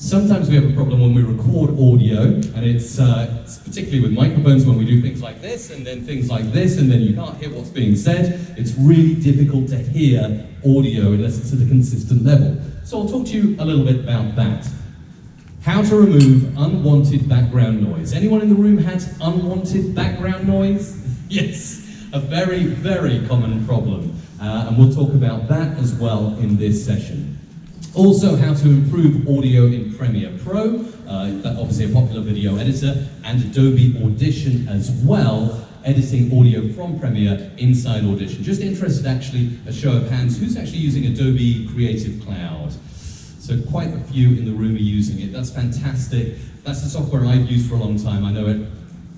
Sometimes we have a problem when we record audio, and it's, uh, it's particularly with microphones when we do things like this, and then things like this, and then you can't hear what's being said. It's really difficult to hear audio unless it's at a consistent level. So I'll talk to you a little bit about that. How to remove unwanted background noise. Anyone in the room had unwanted background noise? Yes, a very, very common problem. Uh, and we'll talk about that as well in this session. Also, how to improve audio in Premiere Pro, uh, obviously a popular video editor, and Adobe Audition as well, editing audio from Premiere inside Audition. Just interested actually, a show of hands, who's actually using Adobe Creative Cloud? So quite a few in the room are using it. That's fantastic. That's the software I've used for a long time. I know it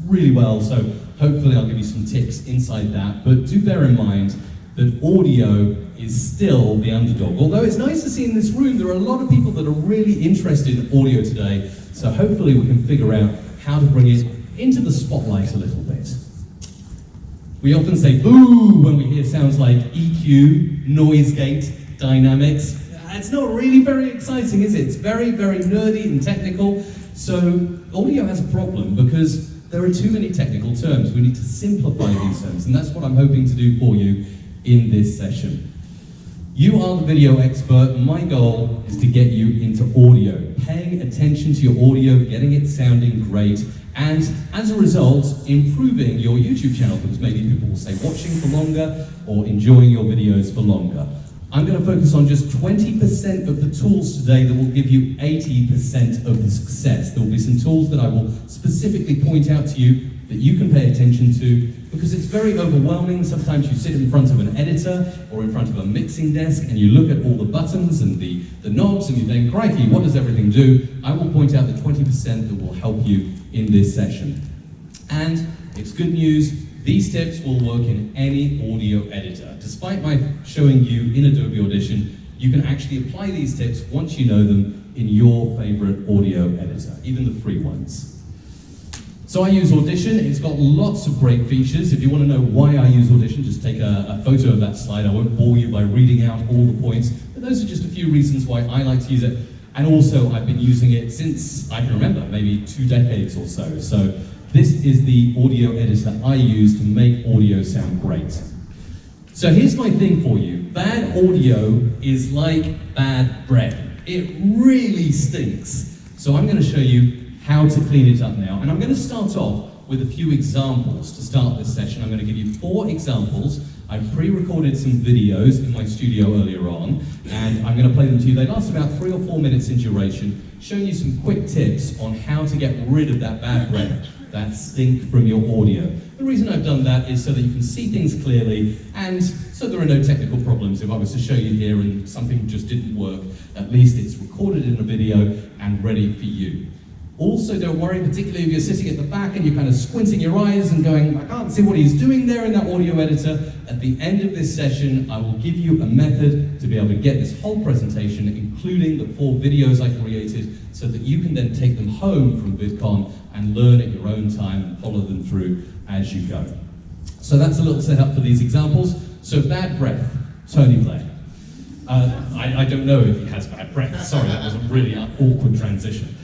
really well, so hopefully I'll give you some tips inside that. But do bear in mind that audio is still the underdog. Although it's nice to see in this room, there are a lot of people that are really interested in audio today, so hopefully we can figure out how to bring it into the spotlight a little bit. We often say boo when we hear sounds like EQ, noise gate, dynamics. It's not really very exciting, is it? It's very, very nerdy and technical. So audio has a problem because there are too many technical terms. We need to simplify these terms, and that's what I'm hoping to do for you in this session. You are the video expert. My goal is to get you into audio, paying attention to your audio, getting it sounding great, and as a result, improving your YouTube channel because maybe people will say watching for longer or enjoying your videos for longer. I'm going to focus on just 20% of the tools today that will give you 80% of the success. There will be some tools that I will specifically point out to you that you can pay attention to because it's very overwhelming. Sometimes you sit in front of an editor or in front of a mixing desk and you look at all the buttons and the, the knobs and you think, crikey, what does everything do? I will point out the 20% that will help you in this session. And it's good news, these tips will work in any audio editor. Despite my showing you in Adobe Audition, you can actually apply these tips once you know them in your favorite audio editor, even the free ones. So I use Audition, it's got lots of great features. If you want to know why I use Audition, just take a, a, photo of that slide. I won't bore you by reading out all the points, but those are just a few reasons why I like to use it. And also, I've been using it since I can remember, maybe two decades or so. So this is the audio editor I use to make audio sound great. So here's my thing for you. Bad audio is like bad bread. It really stinks. So I'm going to show you how to clean it up now. And I'm going to start off with a few examples to start this session. I'm going to give you four examples. I've pre-recorded some videos in my studio earlier on, and I'm going to play them to you. They last about three or four minutes in duration, showing you some quick tips on how to get rid of that bad breath, that stink from your audio. The reason I've done that is so that you can see things clearly, and so there are no technical problems. If I was to show you here and something just didn't work, at least it's recorded in a video and ready for you. Also, don't worry, particularly if you're sitting at the back and you're kind of squinting your eyes and going, I can't see what he's doing there in that audio editor. At the end of this session, I will give you a method to be able to get this whole presentation, including the four videos I created, so that you can then take them home from VidCon and learn at your own time and follow them through as you go. So that's a little setup for these examples. So bad breath, Tony Blair. Uh, I, I, don't know if he has bad breath. Sorry, that was a really awkward transition.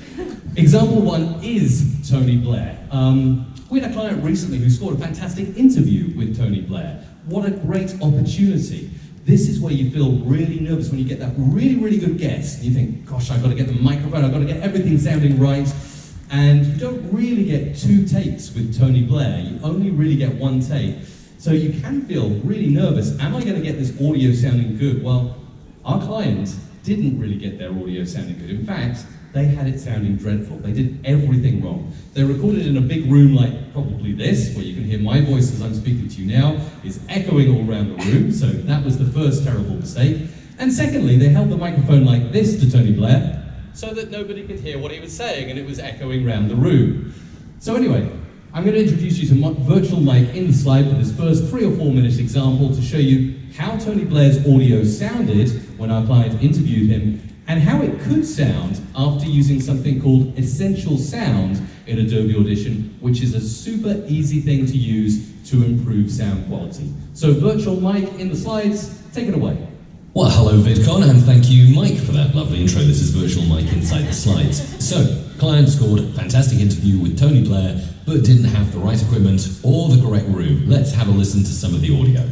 Example one is Tony Blair. Um, we had a client recently who scored a fantastic interview with Tony Blair. What a great opportunity. This is where you feel really nervous when you get that really, really good guest. You think, gosh, I've got to get the microphone, I've got to get everything sounding right. And you don't really get two takes with Tony Blair. You only really get one take. So you can feel really nervous. Am I going to get this audio sounding good? Well, our client didn't really get their audio sounding good. In fact, they had it sounding dreadful. They did everything wrong. They recorded in a big room like probably this, where you can hear my voice as I'm speaking to you now, is echoing all around the room, so that was the first terrible mistake. And secondly, they held the microphone like this to Tony Blair, so that nobody could hear what he was saying, and it was echoing around the room. So anyway, I'm going to introduce you to Virtual Mike in the slide for this first three or four minute example to show you how Tony Blair's audio sounded when our client interviewed him and how it could sound after using something called Essential Sound in Adobe Audition, which is a super easy thing to use to improve sound quality. So virtual Mike in the slides, take it away. Well, hello VidCon, and thank you, Mike, for that lovely intro. This is Virtual Mike inside the slides. So, client scored fantastic interview with Tony Blair, but didn't have the right equipment or the correct room. Let's have a listen to some of the audio.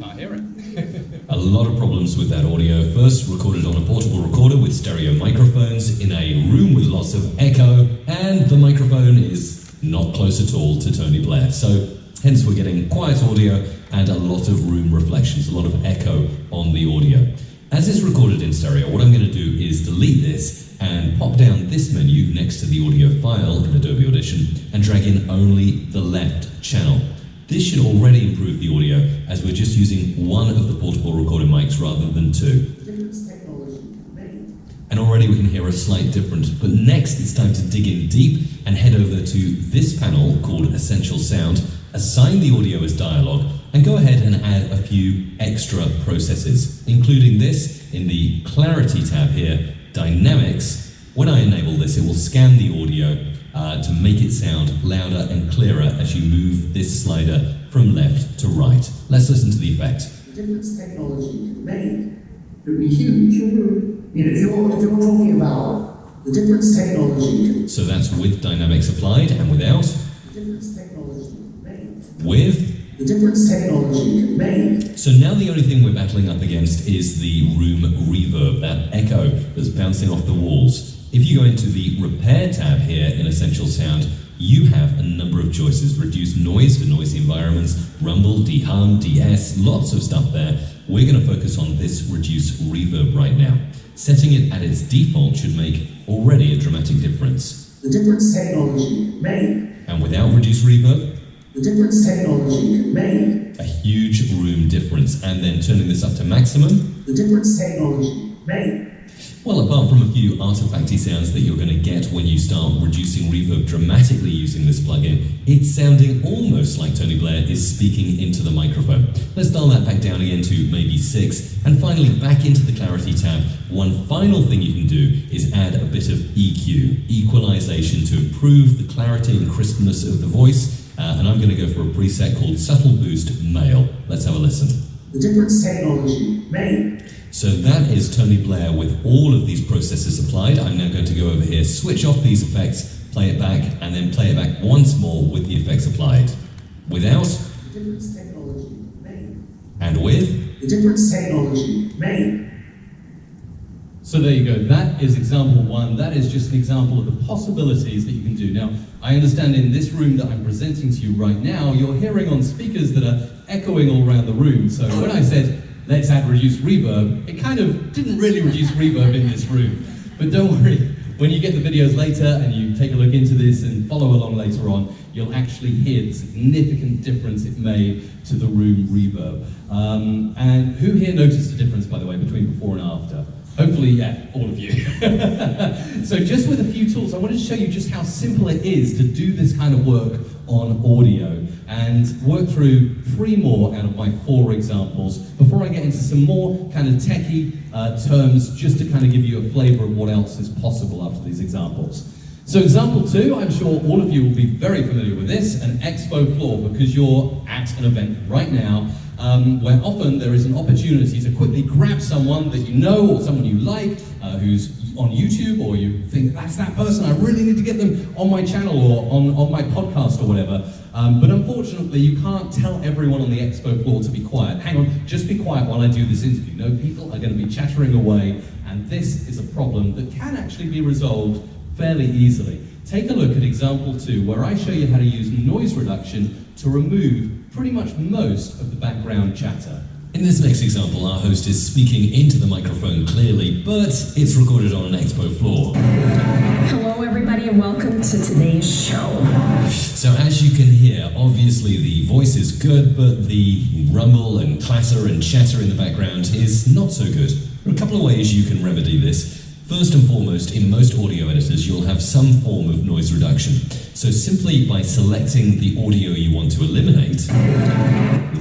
Can't hear it. A lot of problems with that audio. First, recorded on a portable recorder with stereo microphones in a room with lots of echo, and the microphone is not close at all to Tony Blair. So, hence, we're getting quiet audio and a lot of room reflections, a lot of echo on the audio. As it's recorded in stereo, what I'm going to do is delete this and pop down this menu next to the audio file in Adobe Audition and drag in only the left channel. This should already improve the audio as we're just using one of the portable recording mics rather than two. And already we can hear a slight difference. But next it's time to dig in deep and head over to this panel called Essential Sound, assign the audio as dialogue, and go ahead and add a few extra processes, including this in the Clarity tab here, Dynamics. When I enable this, it will scan the audio uh, to make it sound louder and clearer as you move this slider from left to right. Let's listen to the effect. The difference technology can make would be huge. You know, if you're, if you're talking about the difference technology So that's with dynamics applied and without. the difference technology can make With. the difference technology can make So now the only thing we're battling up against is the room reverb, that echo that's bouncing off the walls. If you go into the repair tab here in Essential Sound, you have a number of choices. Reduce noise for noisy environments, rumble, dehum, DeEss, lots of stuff there. We're going to focus on this reduce reverb right now. Setting it at its default should make already a dramatic difference. the difference technology make And without reduce reverb, the difference technology make a huge room difference. And then turning this up to maximum, the difference technology make Well, apart from a few artifacty sounds that you're going to get when you start reducing reverb dramatically using this plugin, it's sounding almost like Tony Blair is speaking into the microphone. Let's dial that back down again to maybe 6, and finally back into the Clarity tab. One final thing you can do is add a bit of EQ, equalization, to improve the clarity and crispness of the voice. Uh, and I'm going to go for a preset called Subtle Boost Male. Let's have a listen. the difference technology make So that is Tony Blair with all of these processes applied. I'm now going to go over here, switch off these effects, play it back, and then play it back once more with the effects applied. Without the difference technology can make and with. the difference technology can make So there you go. That is example one. That is just an example of the possibilities that you can do. Now, I understand in this room that I'm presenting to you right now, you're hearing on speakers that are echoing all around the room. So when I said, let's add reduced reverb, it kind of didn't really reduce reverb in this room. But don't worry, when you get the videos later and you take a look into this and follow along later on, you'll actually hear the significant difference it made to the room reverb. Um, and who here noticed a difference, by the way, between before and after? Hopefully, yeah, all of you. so just with a few tools, I wanted to show you just how simple it is to do this kind of work on audio and work through three more out of my four examples before I get into some more kind of techie uh, terms just to kind of give you a flavor of what else is possible after these examples. So example two, I'm sure all of you will be very familiar with this, an expo floor, because you're at an event right now um, where often there is an opportunity to quickly grab someone that you know or someone you like uh, who's on YouTube or you think that's that person, I really need to get them on my channel or on, on my podcast or whatever. Um, but unfortunately, you can't tell everyone on the expo floor to be quiet. Hang on, just be quiet while I do this interview. No, people are going to be chattering away, and this is a problem that can actually be resolved fairly easily. Take a look at example two, where I show you how to use noise reduction to remove pretty much most of the background chatter. In this next example, our host is speaking into the microphone clearly, but it's recorded on an expo floor. Hello, everybody, and welcome to today's show. So as you can hear, obviously the voice is good, but the rumble and clatter and chatter in the background is not so good. There are a couple of ways you can remedy this. First and foremost, in most audio editors, you'll have some form of noise reduction. So simply by selecting the audio you want to eliminate,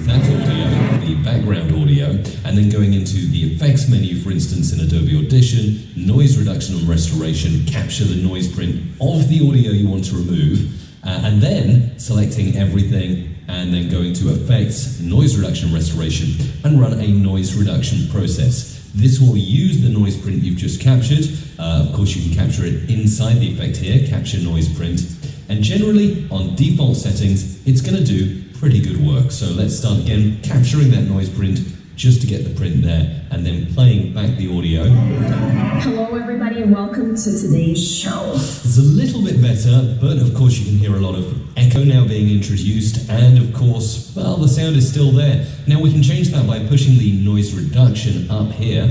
that audio, the background audio, and then going into the effects menu, for instance, in Adobe Audition, noise reduction and restoration, capture the noise print of the audio you want to remove, uh, and then selecting everything and then going to effects, noise reduction restoration, and run a noise reduction process. This will use the noise print you've just captured. Uh, of course, you can capture it inside the effect here, capture noise print. And generally, on default settings, it's going to do pretty good work. So let's start again, capturing that noise print just to get the print there, and then playing back the audio. Hello, everybody, and welcome to today's show. It's a little bit better, but of course you can hear a lot of echo now being introduced, and of course, well, the sound is still there. Now we can change that by pushing the noise reduction up here.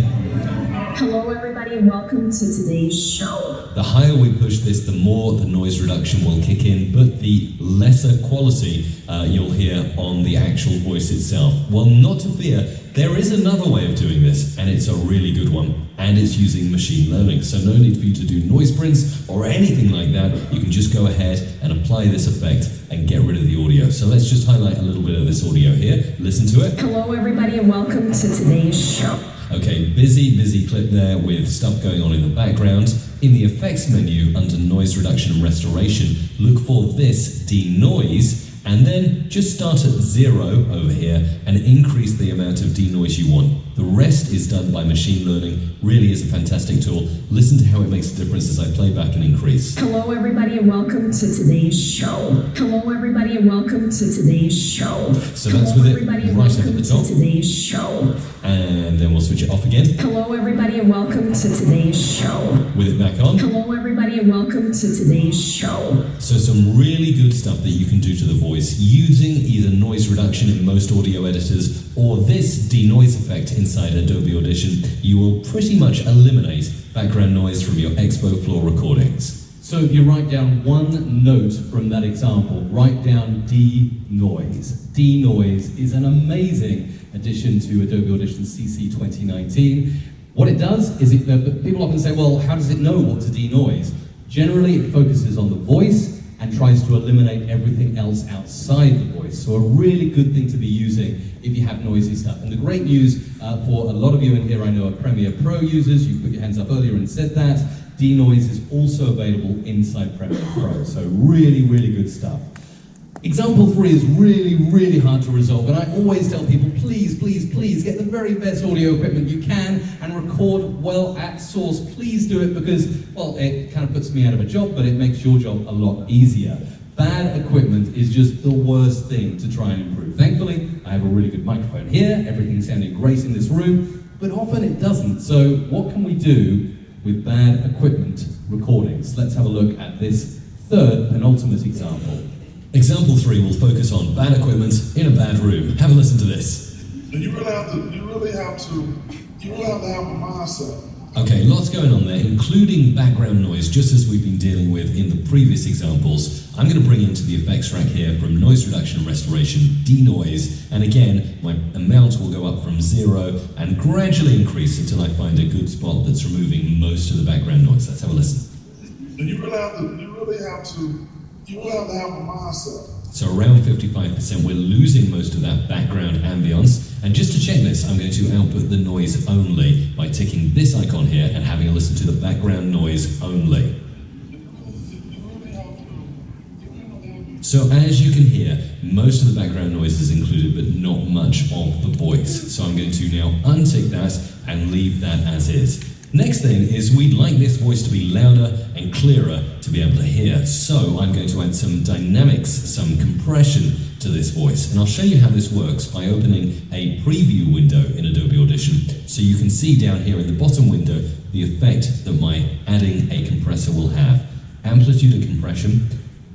Hello, everybody, and welcome to today's show. The higher we push this, the more the noise reduction will kick in, but the lesser quality uh, you'll hear on the actual voice itself. Well, not to fear, there is another way of doing this, and it's a really good one, and it's using machine learning. So no need for you to do noise prints or anything like that. You can just go ahead and apply this effect and get rid of the audio. So let's just highlight a little bit of this audio here. Listen to it. Hello, everybody, and welcome to today's show. Okay, busy, busy clip there with stuff going on in the background. In the effects menu under noise reduction and restoration, look for this denoise and then just start at zero over here and increase the amount of denoise you want. The rest is done by machine learning, really is a fantastic tool. Listen to how it makes a difference as I play back and increase. Hello, everybody, and welcome to today's show. Hello, everybody, and welcome to today's show. So that's with it right up at the top. to today's show. And then we'll switch it off again Hello, everybody, and welcome to today's show. with it back on. Hello, everybody, and welcome to today's show. So some really good stuff that you can do to the voice using either noise reduction in most audio editors or this denoise effect inside Adobe Audition. You will pretty much eliminate background noise from your Expo Floor recordings. So if you write down one note from that example, write down Denoise D is an amazing addition to Adobe Audition CC 2019. What it does is it, uh, people often say, well, how does it know what to denoise? Generally, it focuses on the voice and tries to eliminate everything else outside the voice. So a really good thing to be using if you have noisy stuff. And the great news uh, for a lot of you in here, I know are Premiere Pro users, you put your hands up earlier and said that, denoise is also available inside Premiere Pro. So really, really good stuff. Example three is really, really hard to resolve, and I always tell people, please, please, please get the very best audio equipment you can and record well at source. Please do it because, well, it kind of puts me out of a job, but it makes your job a lot easier. Bad equipment is just the worst thing to try and improve. Thankfully, I have a really good microphone here, everything's sounding great in this room, but often it doesn't. So, what can we do with bad equipment recordings? Let's have a look at this third penultimate example. Example three will focus on bad equipment in a bad room. Have a listen to this. And you really have to, you really have to, you really have to have a mindset. Okay, lots going on there, including background noise, just as we've been dealing with in the previous examples. I'm going to bring into the effects rack here from noise reduction and restoration, denoise, and again, my amount will go up from zero and gradually increase until I find a good spot that's removing most of the background noise. Let's have a listen. And you really have to, you really have to, So around 55%, we're losing most of that background ambience. And just to check this, I'm going to output the noise only by ticking this icon here and having a listen to the background noise only. So as you can hear, most of the background noise is included, but not much of the voice. So I'm going to now untick that and leave that as is. Next thing is we'd like this voice to be louder and clearer to be able to hear. So I'm going to add some dynamics, some compression to this voice. And I'll show you how this works by opening a preview window in Adobe Audition. So you can see down here in the bottom window the effect that my adding a compressor will have. Amplitude and compression,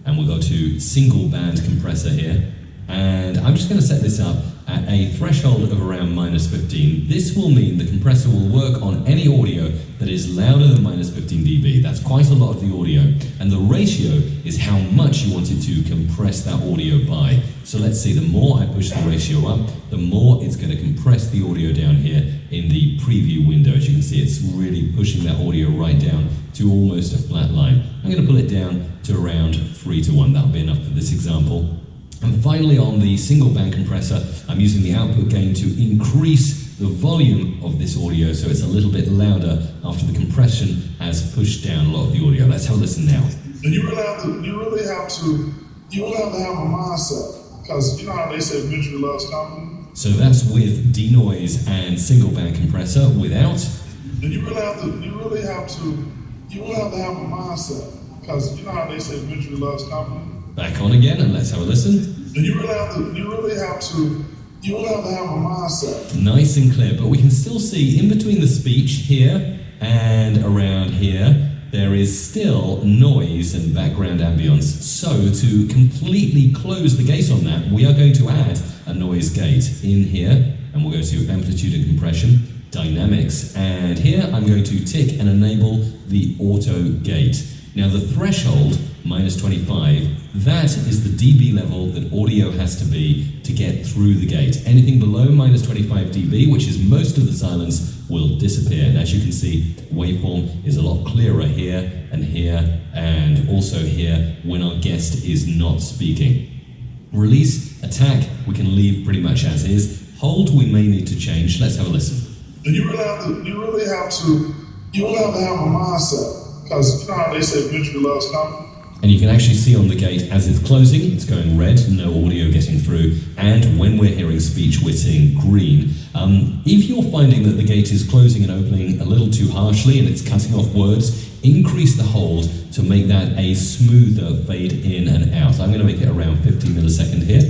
and we'll go to single band compressor here. And I'm just going to set this up at a threshold of around minus 15. This will mean the compressor will work on any audio that is louder than minus 15 dB. That's quite a lot of the audio. And the ratio is how much you want it to compress that audio by. So let's see, the more I push the ratio up, the more it's going to compress the audio down here in the preview window. As you can see, it's really pushing that audio right down to almost a flat line. I'm going to pull it down to around 3 to 1. That'll be enough for this example. And finally, on the single band compressor, I'm using the output gain to increase the volume of this audio so it's a little bit louder after the compression has pushed down a lot of the audio. Let's have a listen now. And you really have to, you really have to, you really have to have a mindset. Because you know how they say misery loves company? So that's with denoise and single band compressor without. And you really have to, you really have to, you really have to have a mindset. Because you know how they say victory loves company? Back on again and let's have a listen. And you really have to, you really have to, you really have to have a mindset. Nice and clear, but we can still see in between the speech here and around here, there is still noise and background ambience. So to completely close the gate on that, we are going to add a noise gate in here, and we'll go to amplitude and compression, dynamics, and here I'm going to tick and enable the auto gate. Now the threshold, minus 25, that is the dB level that audio has to be to get through the gate. Anything below minus 25 dB, which is most of the silence, will disappear. And as you can see, waveform is a lot clearer here and here and also here when our guest is not speaking. Release, attack, we can leave pretty much as is. Hold, we may need to change. Let's have a listen. You really have to, you really have to, you really have to have a mindset. Because you know how they say victory loves company? And you can actually see on the gate as it's closing, it's going red, no audio getting through. And when we're hearing speech, we're seeing green. Um, if you're finding that the gate is closing and opening a little too harshly and it's cutting off words, increase the hold to make that a smoother fade in and out. I'm going to make it around 50 millisecond here.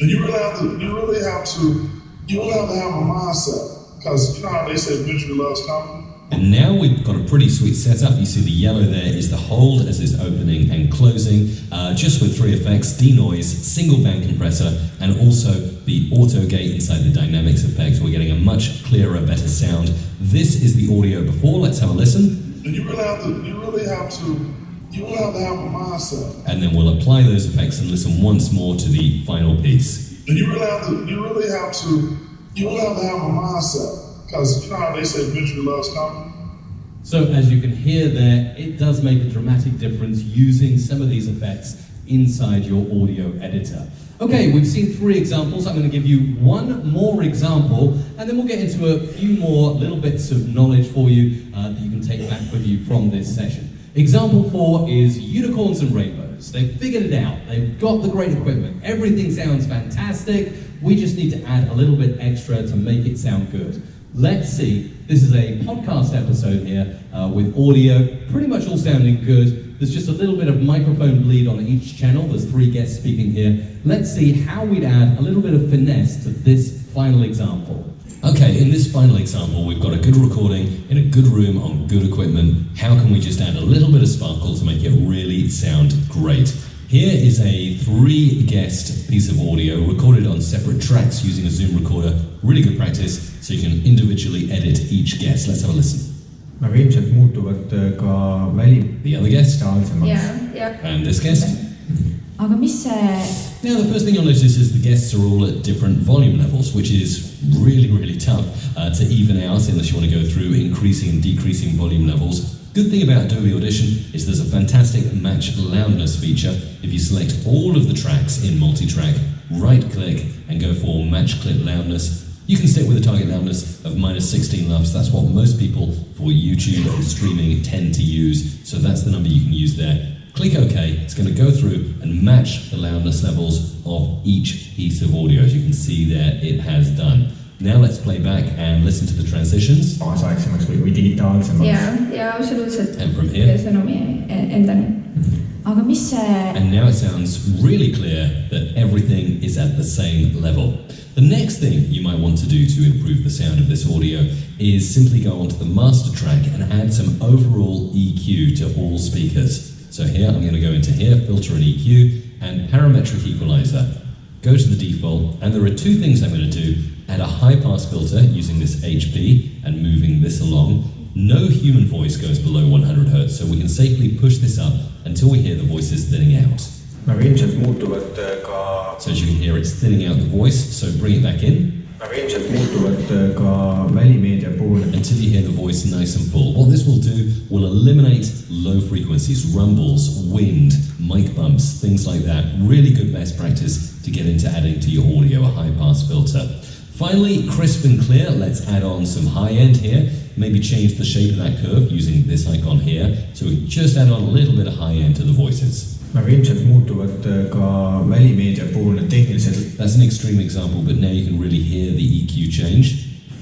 And you really have to, you really have to, you really have to have a mindset. Because you know how they say victory loves company? And now we've got a pretty sweet setup. You see the yellow there is the hold as it's opening and closing, uh, just with three effects, denoise, single band compressor, and also the auto gate inside the dynamics effect. We're getting a much clearer, better sound. This is the audio before. Let's have a listen. And you really have to, you really have to, you really have to have a mindset. And then we'll apply those effects and listen once more to the final piece. And you really have to, you really have to, you really have to have a mindset. Because you know how they loves company? So as you can hear there, it does make a dramatic difference using some of these effects inside your audio editor. Okay, we've seen three examples. I'm going to give you one more example, and then we'll get into a few more little bits of knowledge for you uh, that you can take back with you from this session. Example four is unicorns and rainbows. They've figured it out. They've got the great equipment. Everything sounds fantastic. We just need to add a little bit extra to make it sound good. Let's see. This is a podcast episode here uh, with audio, pretty much all sounding good. There's just a little bit of microphone bleed on each channel. There's three guests speaking here. Let's see how we'd add a little bit of finesse to this final example. Okay, in this final example, we've got a good recording in a good room on good equipment. How can we just add a little bit of sparkle to make it really sound great? Here is a three guest piece of audio recorded on separate tracks using a Zoom recorder. Really good practice, so you can individually edit each guest. Let's have a listen. aga ilmselt muutuvad äh, ka väli- The other guest digitaalsemaks. ja, ja and this guest. aga mis see, Now, the first thing you'll notice is the guests are all at different volume levels, which is really, really tough uh, to even out unless you want to go through increasing and decreasing volume levels. Good thing about Adobe Audition is there's a fantastic match loudness feature. If you select all of the tracks in multi-track, right-click and go for match clip loudness, you can stick with a target loudness of minus 16 lufs. That's what most people for YouTube and streaming tend to use. So that's the number you can use there. Click OK. It's going to go through and match the loudness levels of each piece of audio. As you can see there, it has done. Now let's play back and listen to the transitions. kaasaegsemaks või, või digitaalsemaks ja, ja absoluutselt And from here. sõnumi e- endani. aga mis see, And now it sounds really clear that everything is at the same level. The next thing you might want to do to improve the sound of this audio is simply go onto the master track and add some overall EQ to all speakers. So here I'm going to go into here, filter and EQ, and parametric equalizer. Go to the default, and there are two things I'm going to do. Add a high pass filter using this HP and moving this along. No human voice goes below 100 Hz, so we can safely push this up until we hear the voices thinning out. aga ilmselt muutuvad ka, So as you can hear, it's thinning out the voice, so bring it back in aga ilmselt muutuvad ka välimeedia puhul, until you hear the voice nice and full. What this will do will eliminate low frequencies, rumbles, wind, mic bumps, things like that. Really good best practice to get into adding to your audio a high pass filter. Finally, crisp and clear, let's add on some high end here. Maybe change the shape of that curve using this icon here. So we just add on a little bit of high end to the voices. aga ilmselt muutuvad äh, ka välimeedia puhul need tehnilised, That's an extreme example, but now you can really hear the EQ change.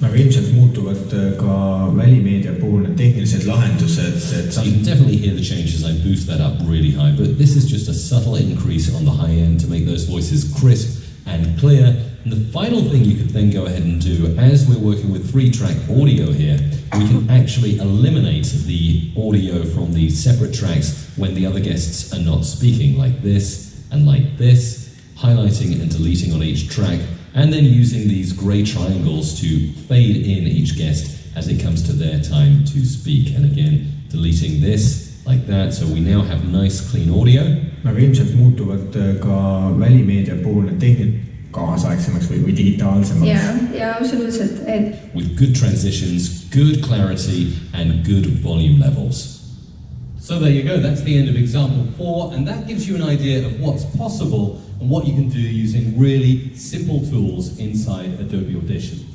aga ilmselt muutuvad äh, ka välimeedia puhul need tehnilised lahendused, et So you can definitely hear the change as I boost that up really high, but this is just a subtle increase on the high end to make those voices crisp and clear. And the final thing you could then go ahead and do, as we're working with three track audio here, we can actually eliminate the audio from the separate tracks when the other guests are not speaking, like this and like this, highlighting and deleting on each track, and then using these grey triangles to fade in each guest as it comes to their time to speak. And again, deleting this like that, so we now have nice clean audio. aga ilmselt muutuvad äh, ka välimeedia puhul need kaasaegsemaks või, või digitaalsemaks ja, ja absoluutselt, et with good transitions, good clarity, and good volume levels. So there you go, that's the end of example four, and that gives you an idea of what's possible and what you can do using really simple tools inside Adobe Audition.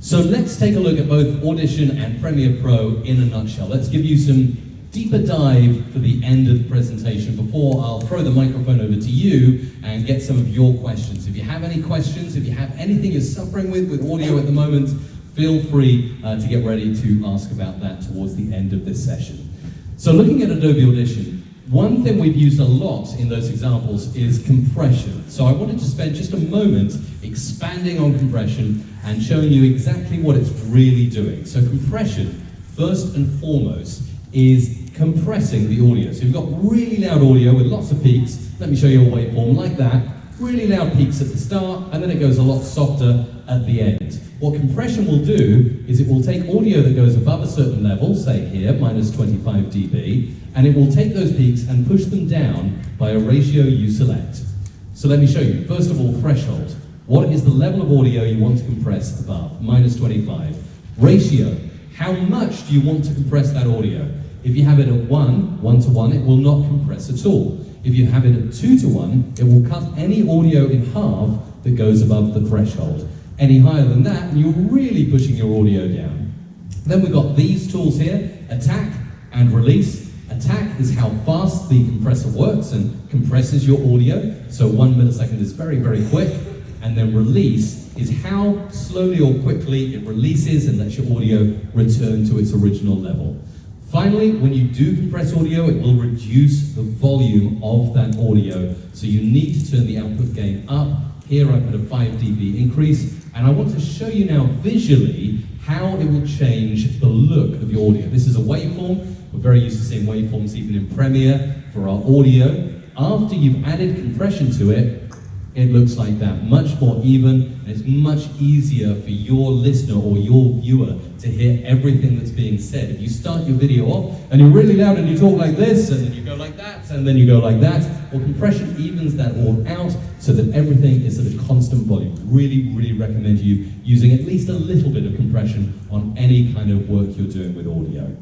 So let's take a look at both Audition and Premiere Pro in a nutshell. Let's give you some deeper dive for the end of the presentation before I'll throw the microphone over to you and get some of your questions. If you have any questions, if you have anything you're suffering with with audio at the moment, feel free uh, to get ready to ask about that towards the end of this session. So looking at Adobe Audition, one thing we've used a lot in those examples is compression. So I wanted to spend just a moment expanding on compression and showing you exactly what it's really doing. So compression, first and foremost, is compressing the audio. So you've got really loud audio with lots of peaks. Let me show you a waveform like that. Really loud peaks at the start, and then it goes a lot softer at the end. What compression will do is it will take audio that goes above a certain level, say here, minus 25 dB, and it will take those peaks and push them down by a ratio you select. So let me show you. First of all, threshold. What is the level of audio you want to compress above? Minus 25. Ratio. How much do you want to compress that audio? If you have it at 1, 1 to 1, it will not compress at all. If you have it at 2 to 1, it will cut any audio in half that goes above the threshold. Any higher than that, and you're really pushing your audio down. Then we've got these tools here, attack and release. Attack is how fast the compressor works and compresses your audio. So one millisecond is very, very quick. And then release is how slowly or quickly it releases and lets your audio return to its original level. Finally, when you do compress audio, it will reduce the volume of that audio. So you need to turn the output gain up. Here I put a 5 dB increase, and I want to show you now visually how it will change the look of your audio. This is a waveform. We're very used to seeing waveforms even in Premiere for our audio. After you've added compression to it, it looks like that, much more even, and it's much easier for your listener or your viewer to hear everything that's being said. If you start your video off and you're really loud and you talk like this, and then you go like that, and then you go like that, well, compression evens that all out so that everything is at a constant volume. Really, really recommend you using at least a little bit of compression on any kind of work you're doing with audio.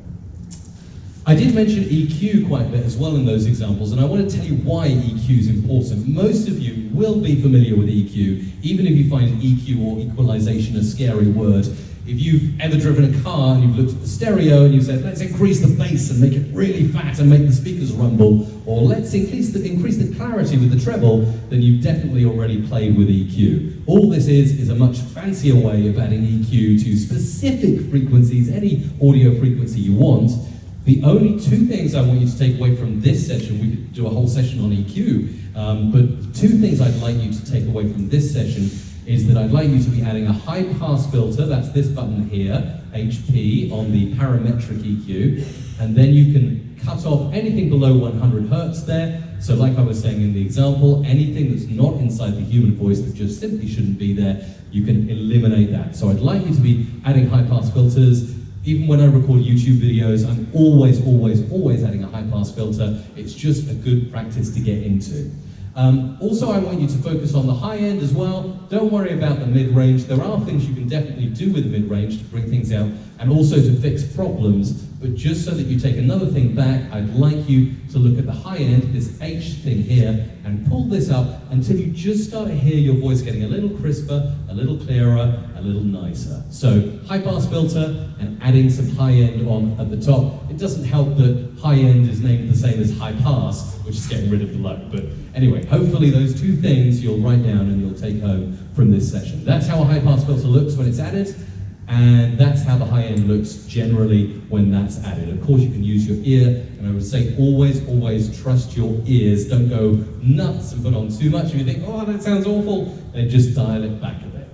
I did mention EQ quite a bit as well in those examples, and I want to tell you why EQ is important. Most of you will be familiar with EQ, even if you find EQ or equalization a scary word. If you've ever driven a car and you've looked at the stereo and you've said, let's increase the bass and make it really fat and make the speakers rumble, or let's increase the, increase the clarity with the treble, then you've definitely already played with EQ. All this is is a much fancier way of adding EQ to specific frequencies, any audio frequency you want. The only two things I want you to take away from this session, we could do a whole session on EQ, um, but two things I'd like you to take away from this session is that I'd like you to be adding a high pass filter, that's this button here, HP, on the parametric EQ, and then you can cut off anything below 100 hertz there. So like I was saying in the example, anything that's not inside the human voice that just simply shouldn't be there, you can eliminate that. So I'd like you to be adding high pass filters, even when I record YouTube videos, I'm always, always, always adding a high pass filter. It's just a good practice to get into. Um, also, I want you to focus on the high end as well. Don't worry about the mid range. There are things you can definitely do with the mid range to bring things out and also to fix problems. But just so that you take another thing back, I'd like you to look at the high end, this H thing here, and pull this up until you just start to hear your voice getting a little crisper, a little clearer, a little nicer. So high pass filter and adding some high end on at the top. It doesn't help that high end is named the same as high pass, which is getting rid of the low. But anyway, hopefully those two things you'll write down and you'll take home from this session. That's how a high pass filter looks when it's added. And that's how the high end looks generally when that's added. Of course, you can use your ear, and I would say always, always trust your ears. Don't go nuts and put on too much. If you think, oh, that sounds awful, then just dial it back a bit.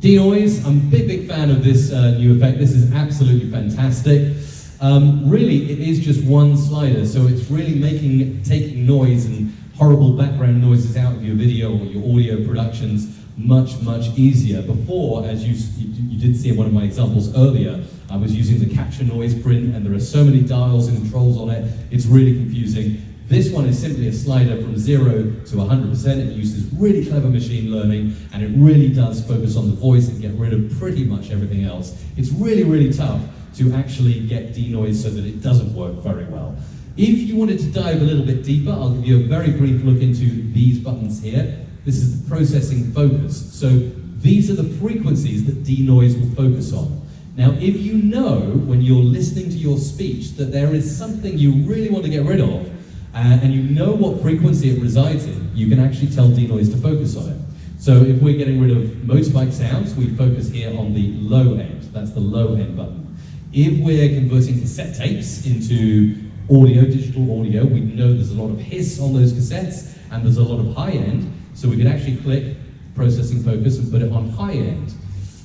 Denoise, I'm a big, big fan of this uh, new effect. This is absolutely fantastic. Um, really, it is just one slider, so it's really making taking noise and horrible background noises out of your video or your audio productions much, much easier. Before, as you, you, did see in one of my examples earlier, I was using the capture noise print and there are so many dials and controls on it, it's really confusing. This one is simply a slider from zero to 100%. It uses really clever machine learning and it really does focus on the voice and get rid of pretty much everything else. It's really, really tough to actually get denoise so that it doesn't work very well. If you wanted to dive a little bit deeper, I'll give you a very brief look into these buttons here. This is the processing focus. So these are the frequencies that denoise will focus on. Now, if you know when you're listening to your speech that there is something you really want to get rid of, uh, and you know what frequency it resides in, you can actually tell denoise to focus on it. So if we're getting rid of motorbike sounds, we focus here on the low end. That's the low end button. If we're converting cassette tapes into audio, digital audio, we know there's a lot of hiss on those cassettes, and there's a lot of high end, so we can actually click processing focus and put it on high end.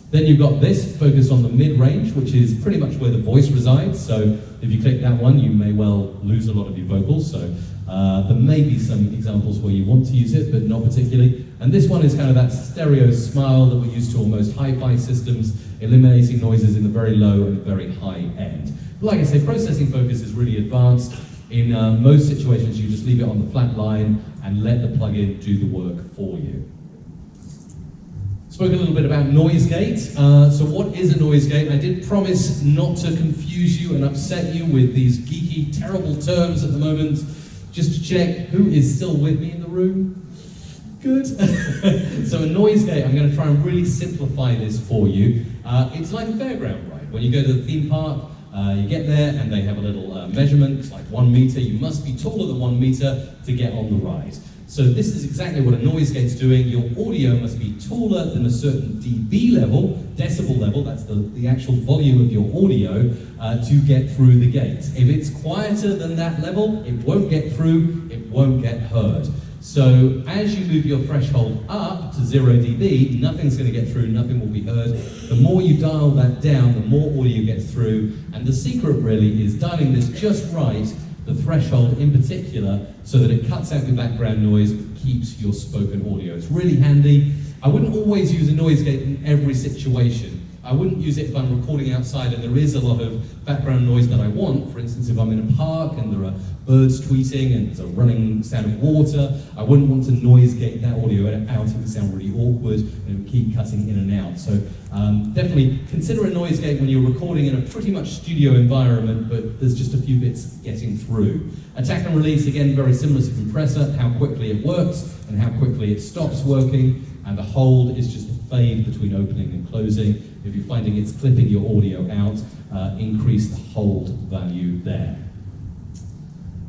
Then you've got this focus on the mid-range, which is pretty much where the voice resides. So if you click that one, you may well lose a lot of your vocals. So uh, there may be some examples where you want to use it, but not particularly. And this one is kind of that stereo smile that we're used to on most hi-fi systems, eliminating noises in the very low and very high end. But like I say, processing focus is really advanced. In uh, most situations, you just leave it on the flat line and let the plugin do the work for you. Spoke a little bit about noise gate. Uh, so what is a noise gate? I did promise not to confuse you and upset you with these geeky, terrible terms at the moment. Just to check, who is still with me in the room? Good. so a noise gate, I'm going to try and really simplify this for you. Uh, it's like a fairground ride. When you go to the theme park, uh, you get there and they have a little uh, measurement, it's like one meter. You must be taller than one meter to get on the ride. So this is exactly what a noise gate's doing. Your audio must be taller than a certain dB level, decibel level, that's the, the actual volume of your audio, uh, to get through the gate. If it's quieter than that level, it won't get through, it won't get heard. So as you move your threshold up to 0 dB, nothing's going to get through, nothing will be heard. The more you dial that down, the more audio gets through. And the secret really is dialing this just right the threshold in particular, so that it cuts out the background noise, keeps your spoken audio. It's really handy. I wouldn't always use a noise gate in every situation. I wouldn't use it if I'm recording outside and there is a lot of background noise that I want. For instance, if I'm in a park and there are birds tweeting and there's a running sound of water, I wouldn't want to noise gate that audio out. It would sound really awkward and it would keep cutting in and out. So um, definitely consider a noise gate when you're recording in a pretty much studio environment, but there's just a few bits getting through. Attack and release, again, very similar to compressor, how quickly it works and how quickly it stops working. And the hold is just the fade between opening and closing. If you're finding it's clipping your audio out, uh, increase the hold value there.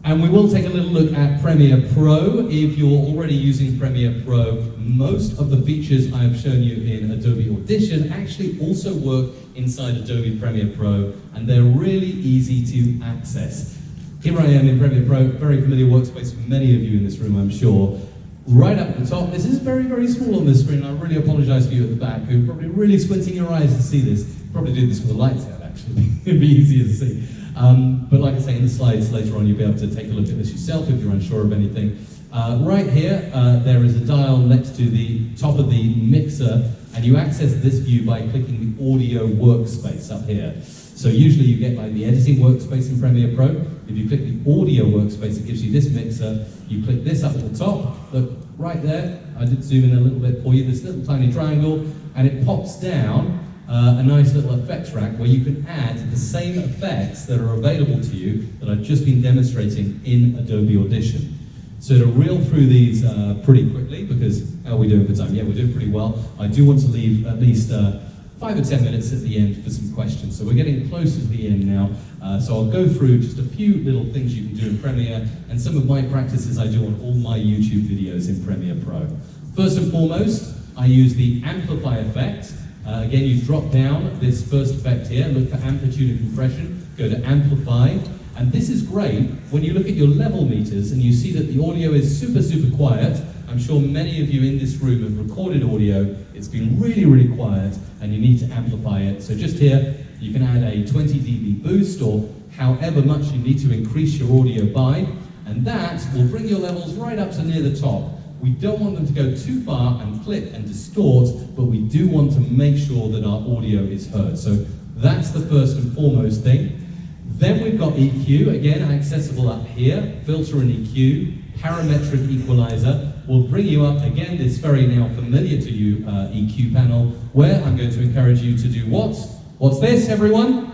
And we will take a little look at Premiere Pro. If you're already using Premiere Pro, most of the features I have shown you in Adobe Audition actually also work inside Adobe Premiere Pro, and they're really easy to access. Here I am in Premiere Pro, very familiar workspace for many of you in this room, I'm sure. Right up at the top, this is very, very small on this screen. I really apologize for you at the back, who are probably really squinting your eyes to see this. Probably do this with the lights out, actually. It'd be easier to see. Um, but like I say, in the slides later on, you'll be able to take a look at this yourself if you're unsure of anything. Uh, right here, uh, there is a dial next to the top of the mixer, and you access this view by clicking the audio workspace up here. So usually you get like the editing workspace in Premiere Pro. If you click the audio workspace, it gives you this mixer. You click this up at the top, look right there. I did zoom in a little bit for you, this little tiny triangle, and it pops down uh, a nice little effects rack where you can add the same effects that are available to you that I've just been demonstrating in Adobe Audition. So to reel through these uh, pretty quickly, because how are we doing for time? Yeah, we're doing pretty well. I do want to leave at least uh, five or ten minutes at the end for some questions. So we're getting close to the end now. Uh, so I'll go through just a few little things you can do in Premiere and some of my practices I do on all my YouTube videos in Premiere Pro. First and foremost, I use the amplify effect. Uh, again, you drop down this first effect here, look for amplitude and compression, go to amplify, and this is great when you look at your level meters and you see that the audio is super, super quiet. I'm sure many of you in this room have recorded audio. It's been really, really quiet and you need to amplify it. So just here, you can add a 20 dB boost or however much you need to increase your audio by. And that will bring your levels right up to near the top. We don't want them to go too far and clip and distort, but we do want to make sure that our audio is heard. So that's the first and foremost thing. Then we've got EQ, again accessible up here, filter and EQ, parametric equalizer will bring you up again this very now familiar to you uh, EQ panel where I'm going to encourage you to do what? What's this everyone?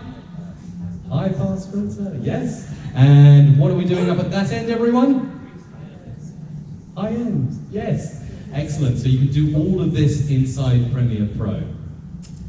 High pass filter, yes. And what are we doing up at that end everyone? High end, yes. Excellent, so you can do all of this inside Premiere Pro.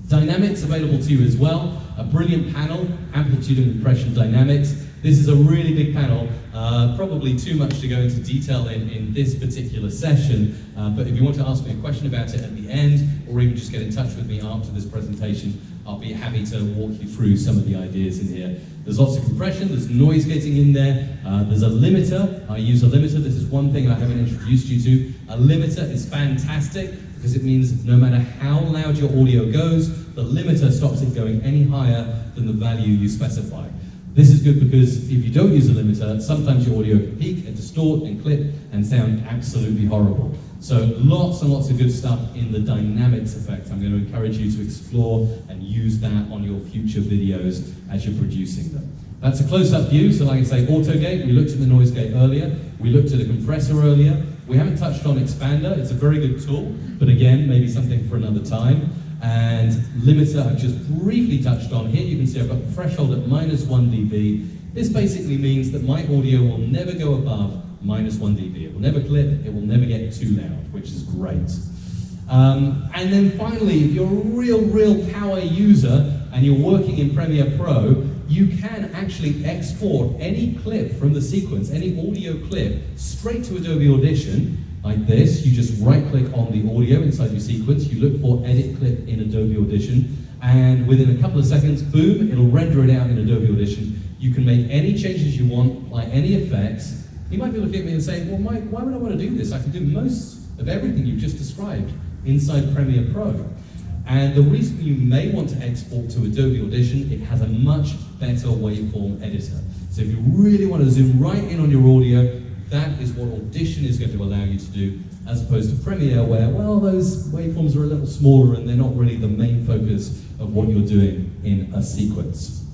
Dynamics available to you as well. A brilliant panel, amplitude and compression dynamics. This is a really big panel, uh, probably too much to go into detail in, in this particular session, uh, but if you want to ask me a question about it at the end, or even just get in touch with me after this presentation, I'll be happy to walk you through some of the ideas in here. There's lots of compression, there's noise getting in there, uh, there's a limiter. I use a limiter, this is one thing I haven't introduced you to. A limiter is fantastic because it means no matter how loud your audio goes, the limiter stops it going any higher than the value you specify. This is good because if you don't use a limiter, sometimes your audio can peak and distort and clip and sound absolutely horrible. So lots and lots of good stuff in the dynamics effect. I'm going to encourage you to explore and use that on your future videos as you're producing them. That's a close-up view, so like I say, auto gate, we looked at the noise gate earlier, we looked at a compressor earlier, we haven't touched on expander, it's a very good tool, but again, maybe something for another time. And limiter, I've just briefly touched on here. You can see I've got threshold at minus 1 dB. This basically means that my audio will never go above minus 1 dB. It will never clip, it will never get too loud, which is great. Um, and then finally, if you're a real, real power user and you're working in Premiere Pro, you can actually export any clip from the sequence, any audio clip, straight to Adobe Audition like this. You just right click on the audio inside your sequence, you look for edit clip in Adobe Audition, and within a couple of seconds, boom, it'll render it out in Adobe Audition. You can make any changes you want, apply any effects. You might be looking at me and saying, well, Mike, why would I want to do this? I can do most of everything you've just described inside Premiere Pro. And the reason you may want to export to Adobe Audition, it has a much better waveform editor. So if you really want to zoom right in on your audio, that is what Audition is going to allow you to do, as opposed to Premiere, where, well, those waveforms are a little smaller and they're not really the main focus of what you're doing in a sequence.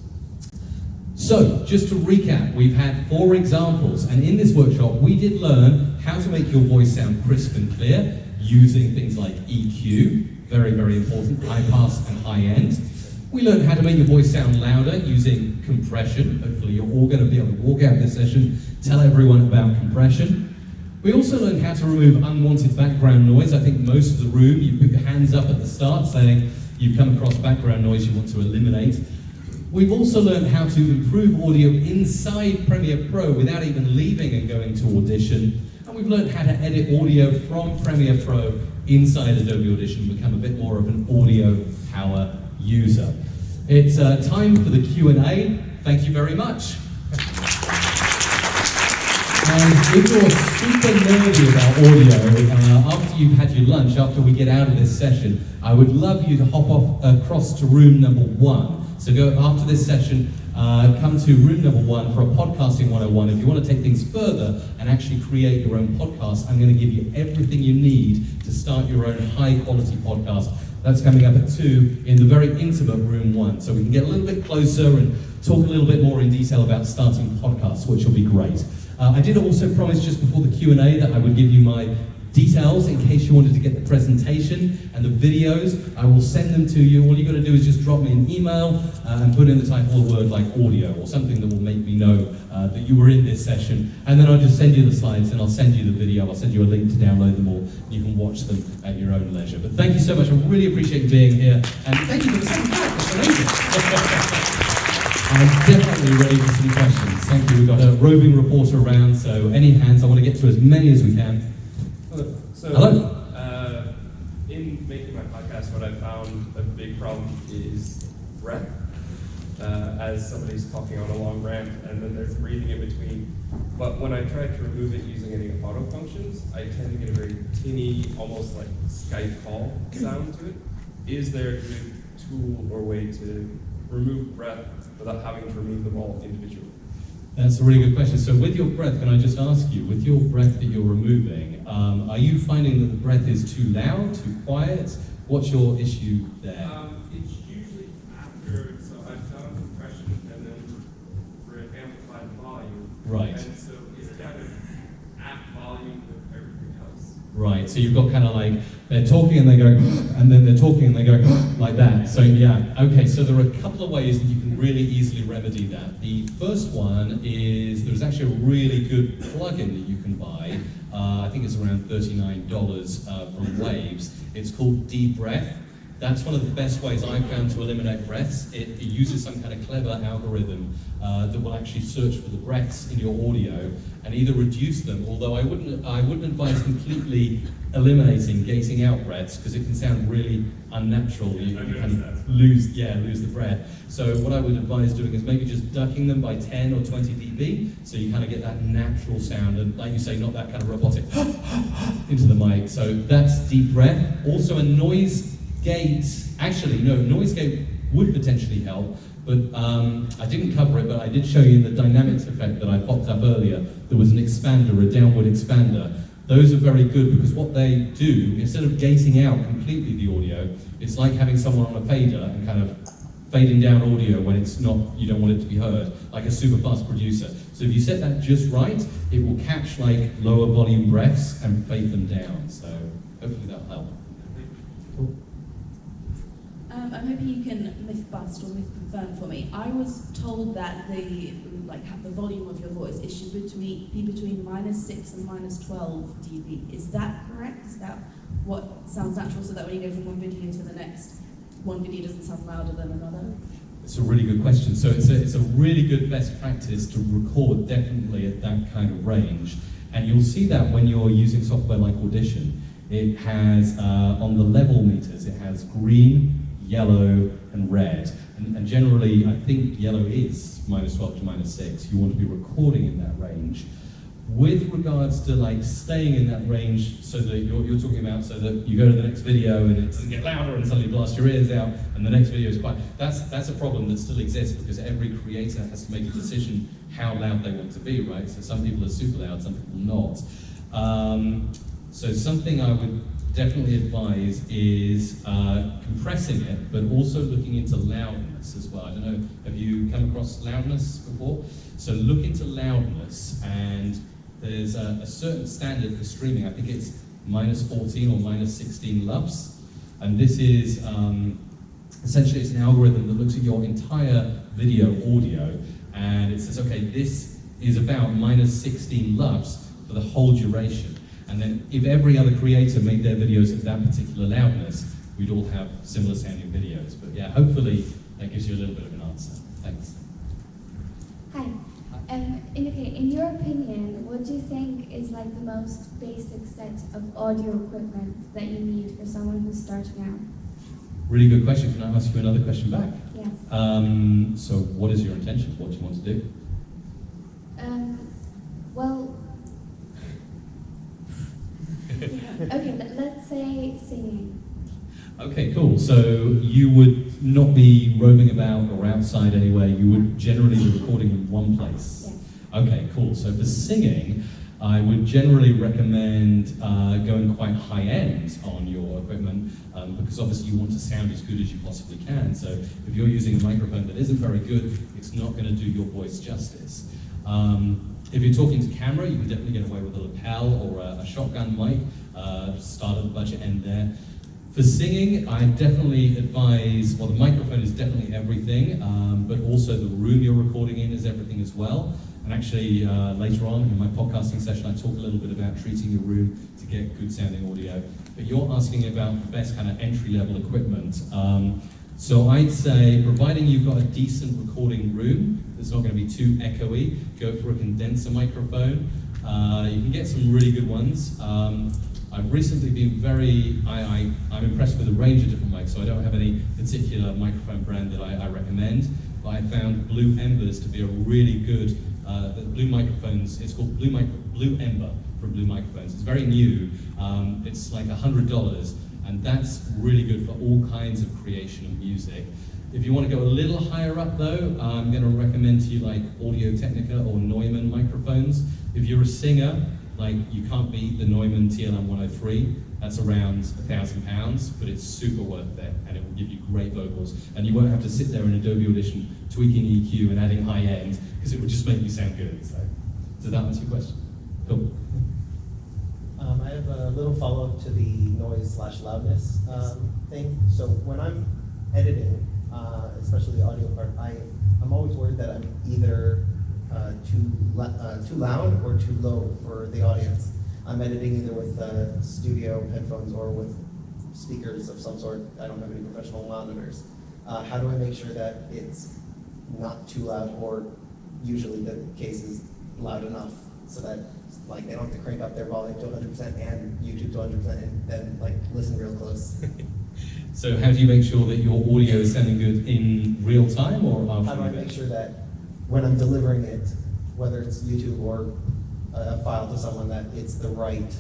So, just to recap, we've had four examples, and in this workshop, we did learn how to make your voice sound crisp and clear using things like EQ, very, very important, high pass and high end. We learned how to make your voice sound louder using compression. Hopefully, you're all going to be able to walk out of this session tell everyone about compression. We also learned how to remove unwanted background noise. I think most of the room, you put your hands up at the start saying you've come across background noise you want to eliminate. We've also learned how to improve audio inside Premiere Pro without even leaving and going to Audition. And we've learned how to edit audio from Premiere Pro inside Adobe Audition, become a bit more of an audio power user. It's uh, time for the Q&A. Thank you very much. And if you're super nerdy about audio, uh, after you've had your lunch, after we get out of this session, I would love you to hop off across to room number one. So go after this session, uh, come to room number one for a podcasting 101. If you want to take things further and actually create your own podcast, I'm going to give you everything you need to start your own high quality podcast. That's coming up at two in the very intimate room one. So we can get a little bit closer and talk a little bit more in detail about starting podcasts, which will be great. Uh, I did also promise just before the Q&A that I would give you my details in case you wanted to get the presentation and the videos. I will send them to you. All you got to do is just drop me an email uh, and put in the type of a word like audio or something that will make me know uh, that you were in this session. And then I'll just send you the slides and I'll send you the video. I'll send you a link to download them all. You can watch them at your own leisure. But thank you so much. I really appreciate you being here. And thank you for the second. That's amazing. I'm definitely ready for some questions. Thank you. We've got a roving reporter around, so any hands? I want to get to as many as we can. Hello. So, Hello. Uh, in making my podcast, what I found a big problem is breath. Uh, as somebody's talking on a long rant and then there's breathing in between. But when I try to remove it using any auto functions, I tend to get a very tinny, almost like Skype call sound to it. Is there a good tool or way to remove breath without having to remove them all individually? That's a really good question. So, with your breath, can I just ask you, with your breath that you're removing, um, are you finding that the breath is too loud, too quiet? What's your issue there? Um, it's usually after, so I've done compression and then for an amplified volume. Right. And so it's kind of at volume with everything else. Right, so you've got kind of like they're talking and they go, and then they're talking and they go like that. So yeah, okay. So there are a couple of ways that you can really easily remedy that. The first one is there's actually a really good plugin that you can buy. Uh, I think it's around thirty-nine dollars uh, from Waves. It's called DeBreath. That's one of the best ways I've found to eliminate breaths. It, it uses some kind of clever algorithm uh, that will actually search for the breaths in your audio and either reduce them, although I wouldn't, I wouldn't advise completely eliminating gating out breaths because it can sound really unnatural. You, you kind of lose, yeah, lose the breath. So what I would advise doing is maybe just ducking them by 10 or 20 dB, so you kind of get that natural sound, and like you say, not that kind of robotic into the mic. So that's DeBreath. Also a noise gate, actually no, noise gate would potentially help, but um, I didn't cover it, but I did show you the dynamics effect that I popped up earlier, there was an expander, a downward expander. Those are very good because what they do, instead of gating out completely the audio, it's like having someone on a fader and kind of fading down audio when it's not, you don't want it to be heard, like a super fast producer. So if you set that just right, it will catch like lower volume breaths and fade them down. So hopefully that'll help. Um, I'm hoping you can myth bust or myth confirm for me. I was told that the like the volume of your voice it should between, be between minus six and minus twelve dB. Is that correct? Is that what sounds natural? So that when you go from one video to the next, one video doesn't sound louder than another. It's a really good question. So it's a, it's a really good best practice to record definitely at that kind of range. And you'll see that when you're using software like Audition. It has, uh, on the level meters, it has green, yellow, and red. And, and generally, I think yellow is minus 12 to minus 6. You want to be recording in that range. With regards to like staying in that range so that you're, you're talking about so that you go to the next video and it doesn't get louder and suddenly blast your ears out and the next video is quiet, that's, that's a problem that still exists because every creator has to make a decision how loud they want to be, right? So some people are super loud, some people not. Um, so something I would definitely advise is uh, compressing it, but also looking into loudness as well. I don't know, have you come across loudness before? So look into loudness, and there's a, a certain standard for streaming. I think it's minus 14 or minus 16 LUFS, and this is um, essentially it's an algorithm that looks at your entire video audio, and it says, okay, this is about minus 16 LUFS for the whole duration. And then if every other creator made their videos at that particular loudness, we'd all have similar sounding videos. But yeah, hopefully that gives you a little bit of an answer. Thanks. Hi. Um, in, okay, in your opinion, what do you think is like the most basic set of audio equipment that you need for someone who's starting out? Really good question. Can I ask you another question back? Yes. Um, so what is your intention? What do you want to do? Um, well, okay, let- let's say singing. Okay, cool. So you would not be roving about or outside anywhere. You would generally be recording in one place. Yes. Okay, cool. So for singing, I would generally recommend uh, going quite high end on your equipment um, because obviously you want to sound as good as you possibly can. So if you're using a microphone that isn't very good, it's not going to do your voice justice. Um, if you're talking to camera, you can definitely get away with a lapel or a, a shotgun mic. Uh, start at the budget end there. For singing, I definitely advise, well, the microphone is definitely everything, um, but also the room you're recording in is everything as well. And actually, uh, later on in my podcasting session, I talk a little bit about treating your room to get good sounding audio. But you're asking about the best kind of entry level equipment. Um, So I'd say, providing you've got a decent recording room that's not going to be too echoey, go for a condenser microphone. Uh, you can get some really good ones. Um, I've recently been very, I, I, I'm impressed with a range of different mics, so I don't have any particular microphone brand that I, I recommend, but I found Blue Embers to be a really good, uh, Blue microphones, it's called Blue, Micro, Blue Ember from Blue Microphones. It's very new, um, it's like $100, and that's really good for all kinds of creation of music. If you want to go a little higher up though, I'm going to recommend to you like Audio Technica or Neumann microphones. If you're a singer, like you can't beat the Neumann TLM 103. That's around a thousand pounds, but it's super worth it, and it will give you great vocals. And you won't have to sit there in Adobe Audition tweaking EQ and adding high end, because it would just make you sound good. So, does that answer your question? Cool. Um, I have a little follow-up to the noise slash loudness um, thing. So when I'm editing, uh, especially the audio part, I, I'm always worried that I'm either uh, too, uh, too loud or too low for the audience. I'm editing either with studio headphones or with speakers of some sort. I don't have any professional monitors. Uh, how do I make sure that it's not too loud or usually the case is loud enough so that like they don't have to crank up their volume to 100% and YouTube to 100% and then like listen real close. so how do you make sure that your audio is sounding good in real time or after? How do I make sure that when I'm delivering it, whether it's YouTube or a file to someone, that it's the right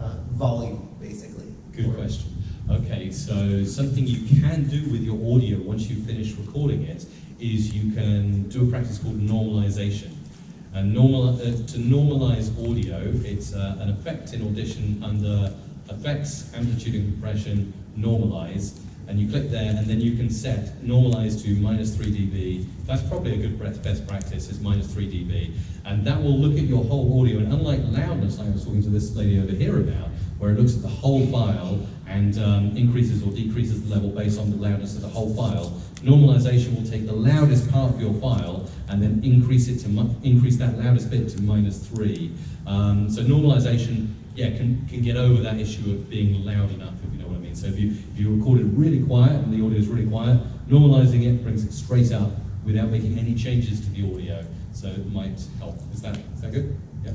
uh, volume, basically. Good question. Okay, so something you can do with your audio once you finish recording it is you can do a practice called normalization. And normal, uh, to normalize audio, it's uh, an effect in Audition under Effects, Amplitude and Compression, Normalize, and you click there and then you can set normalize to minus 3 dB. That's probably a good best practice is minus 3 dB. And that will look at your whole audio and unlike loudness like I was talking to this lady over here about, where it looks at the whole file and um, increases or decreases the level based on the loudness of the whole file, normalization will take the loudest part of your file and then increase it to increase that loudest bit to minus 3. Um, so normalization yeah, can, can get over that issue of being loud enough, mean. So if you, if you record it really quiet and the audio is really quiet, normalizing it brings it straight up without making any changes to the audio. So it might help. Is that, is that good? Yeah.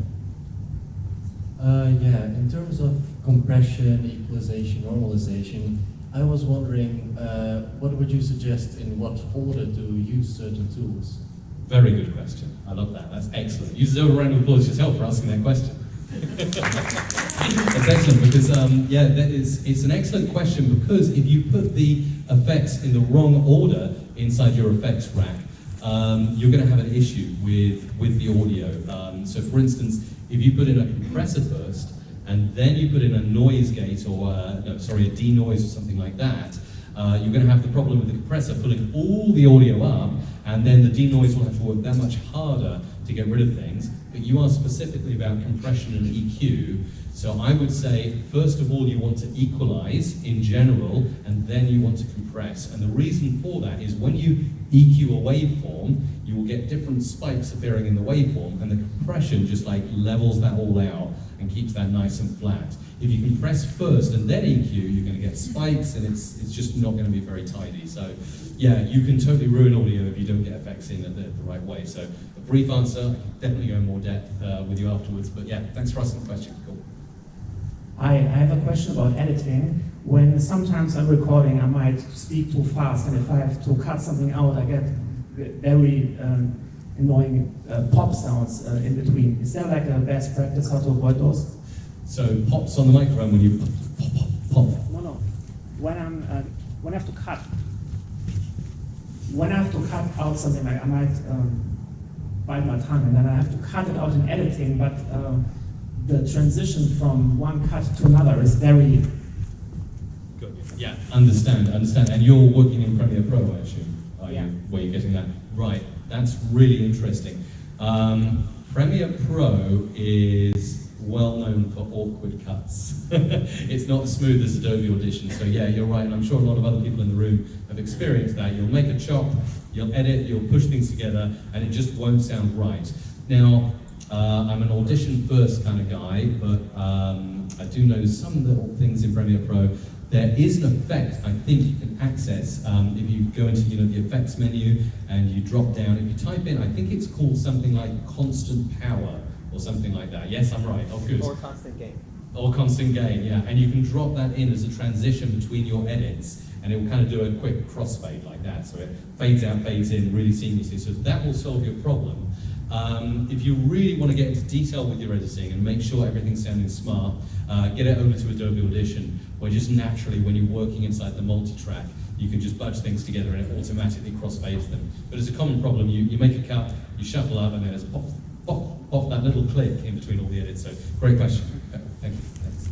Uh, yeah, in terms of compression, equalization, normalization, I was wondering, uh, what would you suggest in what order to use certain tools? Very good question. I love that. That's excellent. Use a round of applause yourself for asking that question. That's excellent because um, yeah, that is it's an excellent question because if you put the effects in the wrong order inside your effects rack, um, you're going to have an issue with with the audio. Um, so, for instance, if you put in a compressor first and then you put in a noise gate or uh, no, sorry, a denoise or something like that, uh, you're going to have the problem with the compressor pulling all the audio up, and then the denoise will have to work that much harder to get rid of things but you asked specifically about compression and EQ. So I would say, first of all, you want to equalize in general, and then you want to compress. And the reason for that is when you EQ a waveform, you will get different spikes appearing in the waveform, and the compression just like levels that all out and keeps that nice and flat. If you compress first and then EQ, you're going to get spikes, and it's, it's just not going to be very tidy. So yeah, you can totally ruin audio if you don't get effects in the, the right way. So brief answer. Definitely go in more depth uh, with you afterwards. But yeah, thanks for asking the question. Cool. I, I have a question about editing. When sometimes I'm recording, I might speak too fast, and if I have to cut something out, I get very um, annoying uh, pop sounds uh, in between. Is there like a best practice how to avoid those? So pops on the microphone when you pop, pop, pop, pop. No, no. When I'm uh, when I have to cut, when I have to cut out something, like I might um, bite my tongue, and then I have to cut it out in editing, but uh, the transition from one cut to another is very... Good. Yeah, understand, understand. And you're working in Premiere Pro, I assume, are yeah. you, where you're getting that? Right, that's really interesting. Um, Premiere Pro is well known for awkward cuts. it's not as smooth as Adobe Audition, so yeah, you're right, and I'm sure a lot of other people in the room have experienced that. You'll make a chop, you'll edit, you'll push things together, and it just won't sound right. Now, Uh, I'm an audition first kind of guy, but um, I do know some little things in Premiere Pro. There is an effect I think you can access um, if you go into you know the effects menu and you drop down. If you type in, I think it's called something like constant power or something like that. Yes, I'm right. Oh, good. Or constant gain. Or constant gain, yeah. And you can drop that in as a transition between your edits, and it will kind of do a quick crossfade like that. So it fades out, fades in really seamlessly. So that will solve your problem. Um, if you really want to get into detail with your editing and make sure everything's sounding smart, uh, get it over to Adobe Audition, where just naturally, when you're working inside the multi-track, you can just budge things together and it automatically crossfades them. But it's a common problem. You, you make a cut, you shuffle up, and then it's pop, pop, pop that little click in between all the edits. So great question. Thank you. Thanks.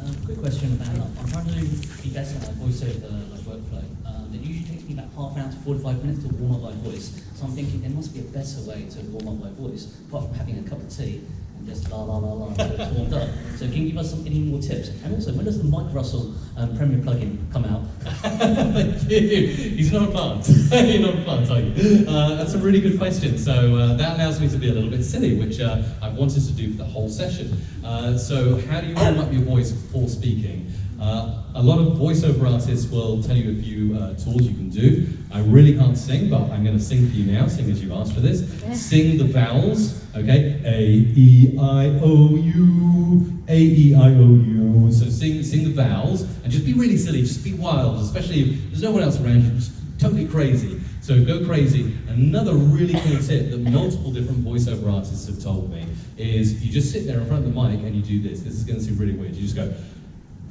Um, quick question about I'm trying to be better at voiceover like workflow. Um, it usually takes me about half an hour to 45 minutes to warm up my voice. So I'm thinking there must be a better way to warm up my voice, apart from having a cup of tea just la la la la warmed up. So can you give us some, any more tips? And also, when does the Mike Russell um, Premiere plugin come out? Thank you. He's not a plant. You're not a plant, are you? Uh, that's a really good question. So uh, that allows me to be a little bit silly, which uh, I've wanted to do for the whole session. Uh, so how do you warm up your voice before speaking? Uh, a lot of voiceover artists will tell you a few uh, tools you can do. I really can't sing, but I'm going to sing for you now, sing as you asked for this. Sing the vowels, okay? A, E, I, O, U, A, E, I, O, U. So sing, sing the vowels, and just be really silly, just be wild, especially if there's no one else around you, just totally crazy. So go crazy. Another really cool tip that multiple different voiceover artists have told me is you just sit there in front of the mic and you do this. This is going to seem really weird. You just go,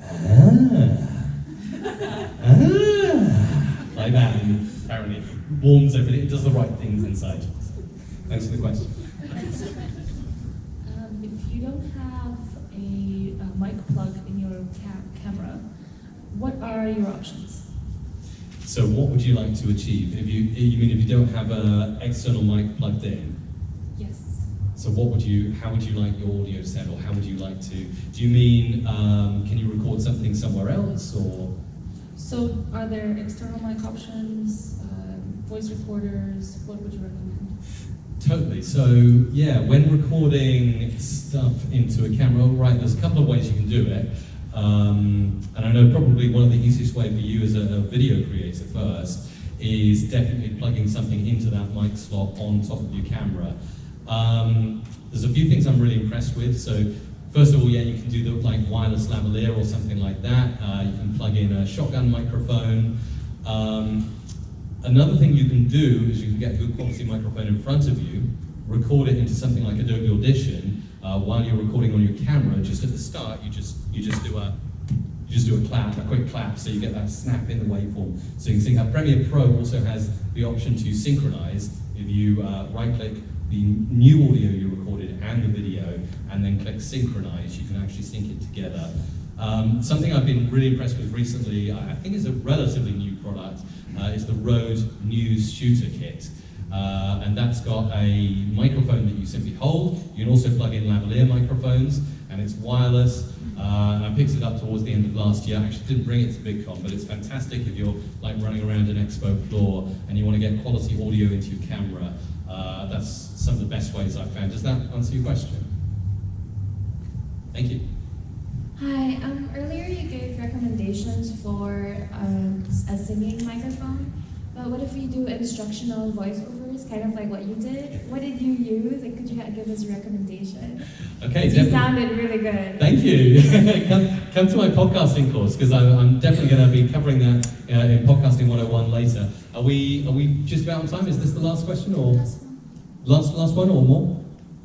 ah, ah, like that, and apparently it warms everything. It does the right things inside. Thanks for the question. Um, if you don't have a, a mic plug in your ca- camera, what are your options? So what would you like to achieve? If you, you mean if you don't have an external mic plugged in? So what would you, how would you like your audio set or how would you like to, do you mean, um, can you record something somewhere else, or? So, are there external mic options, um, voice recorders? What would you recommend? Totally. So yeah, when recording stuff into a camera, right, there's a couple of ways you can do it. Um, and I know probably one of the easiest way for you as a, a video creator first is definitely plugging something into that mic slot on top of your camera. Um, there's a few things I'm really impressed with. So first of all, yeah, you can do the like wireless lavalier or something like that. Uh, you can plug in a shotgun microphone. Um, Another thing you can do is you can get a good quality microphone in front of you, record it into something like Adobe Audition uh, while you're recording on your camera. Just at the start, you just you just do a you just do a clap, a quick clap, so you get that snap in the waveform. So you can see how Premiere Pro also has the option to synchronize. If you uh, right-click the new audio you recorded and the video, and then click synchronize, you can actually sync it together. Um, something I've been really impressed with recently, I think is a relatively new product, uh, is the Rode Newsshooter Kit. Uh, and that's got a microphone that you simply hold. You can also plug in lavalier microphones, and it's wireless. Uh, and I picked it up towards the end of last year. I actually didn't bring it to VidCon, but it's fantastic if you're like running around an expo floor and you want to get quality audio into your camera. Uh, that's some of the best ways I've found. Does that answer your question? Thank you. Hi, um, earlier you gave recommendations for um, a singing microphone, but what if we do instructional voiceovers, kind of like what you did? What did you use, and could you give us a recommendation? Okay, you sounded really good. Thank you. come, come to my podcasting course because I'm, I'm definitely going to be covering that uh, in podcasting 101 later. Are we are we just about on time? Is this the last question or last last one or more?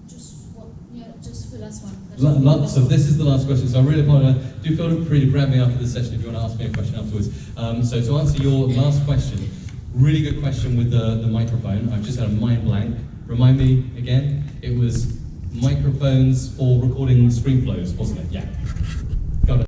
Just yeah, just the last one. That's La- all. la- so this is the last question. So I really apologize. Do feel free to grab me after the session if you want to ask me a question afterwards. Um, so to answer your last question, really good question with the, the microphone. I've just had a mind blank. Remind me again. It was microphones for recording screen flows, wasn't it? Yeah.